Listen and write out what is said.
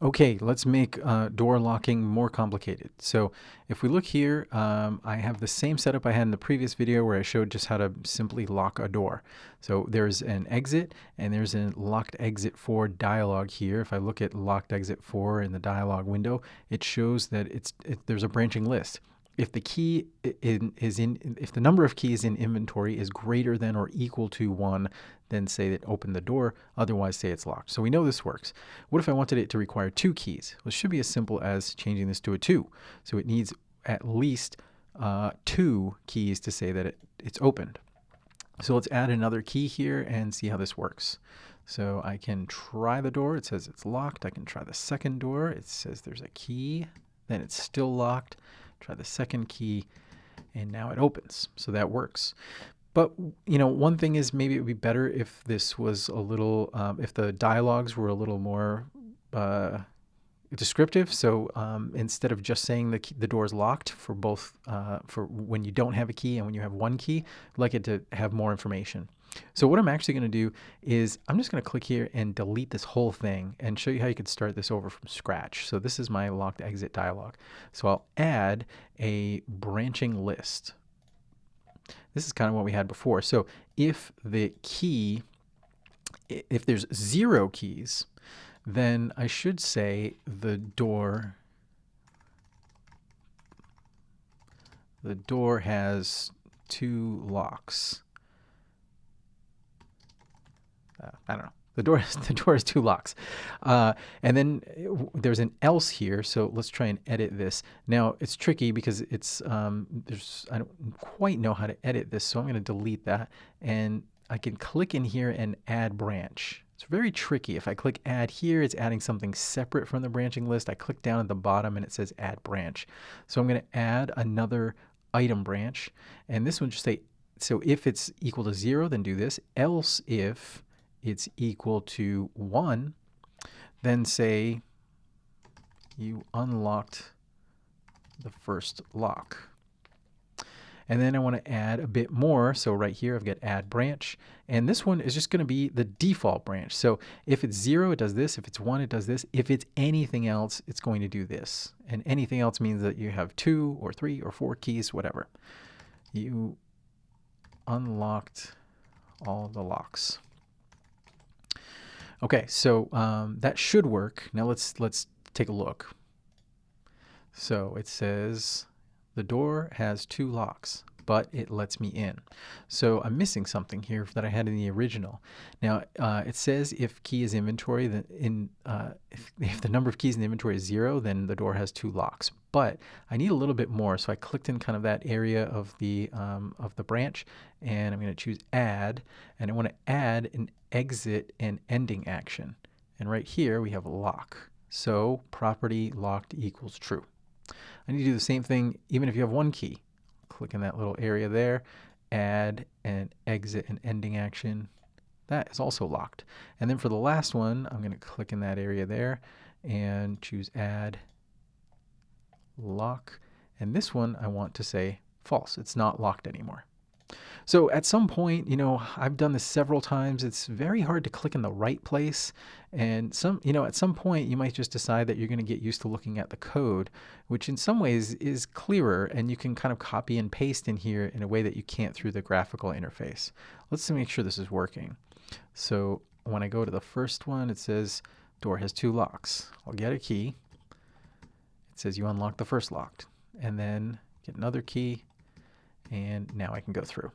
Okay, let's make uh, door locking more complicated. So if we look here, um, I have the same setup I had in the previous video where I showed just how to simply lock a door. So there's an exit and there's a locked exit 4 dialog here. If I look at locked exit 4 in the dialog window, it shows that it's it, there's a branching list if the key in, is in if the number of keys in inventory is greater than or equal to one then say that open the door otherwise say it's locked so we know this works what if i wanted it to require two keys well, it should be as simple as changing this to a two so it needs at least uh, two keys to say that it, it's opened so let's add another key here and see how this works so I can try the door. It says it's locked. I can try the second door. It says there's a key. Then it's still locked. Try the second key, and now it opens. So that works. But, you know, one thing is maybe it would be better if this was a little, um, if the dialogues were a little more uh, descriptive. So um, instead of just saying the, key, the door is locked for both, uh, for when you don't have a key and when you have one key, I'd like it to have more information. So what I'm actually going to do is I'm just going to click here and delete this whole thing and show you how you could start this over from scratch. So this is my locked exit dialog. So I'll add a branching list. This is kind of what we had before. So if the key, if there's zero keys, then I should say the door the door has two locks. Uh, I don't know. The door, the door has two locks. Uh, and then there's an else here. So let's try and edit this. Now it's tricky because it's, um, there's, I don't quite know how to edit this. So I'm going to delete that and I can click in here and add branch. It's very tricky. If I click add here, it's adding something separate from the branching list. I click down at the bottom and it says add branch. So I'm going to add another item branch and this one just say, so if it's equal to zero, then do this. Else if it's equal to 1, then say you unlocked the first lock. And then I want to add a bit more. So right here, I've got add branch. And this one is just going to be the default branch. So if it's zero, it does this. If it's one, it does this. If it's anything else, it's going to do this. And anything else means that you have two or three or four keys, whatever. You unlocked all the locks. Okay, so um, that should work. Now let's let's take a look. So it says the door has two locks, but it lets me in. So I'm missing something here that I had in the original. Now uh, it says if key is inventory, then in uh, if, if the number of keys in the inventory is zero, then the door has two locks. But I need a little bit more, so I clicked in kind of that area of the um, of the branch, and I'm going to choose add, and I want to add an exit and ending action. And right here we have lock. So property locked equals true. I need to do the same thing even if you have one key. Click in that little area there, add an exit and ending action. That is also locked. And then for the last one, I'm going to click in that area there and choose add lock. And this one I want to say false. It's not locked anymore. So at some point, you know, I've done this several times. It's very hard to click in the right place. And some, you know, at some point you might just decide that you're going to get used to looking at the code, which in some ways is clearer and you can kind of copy and paste in here in a way that you can't through the graphical interface. Let's make sure this is working. So when I go to the first one, it says door has two locks. I'll get a key. It says you unlock the first lock and then get another key and now I can go through.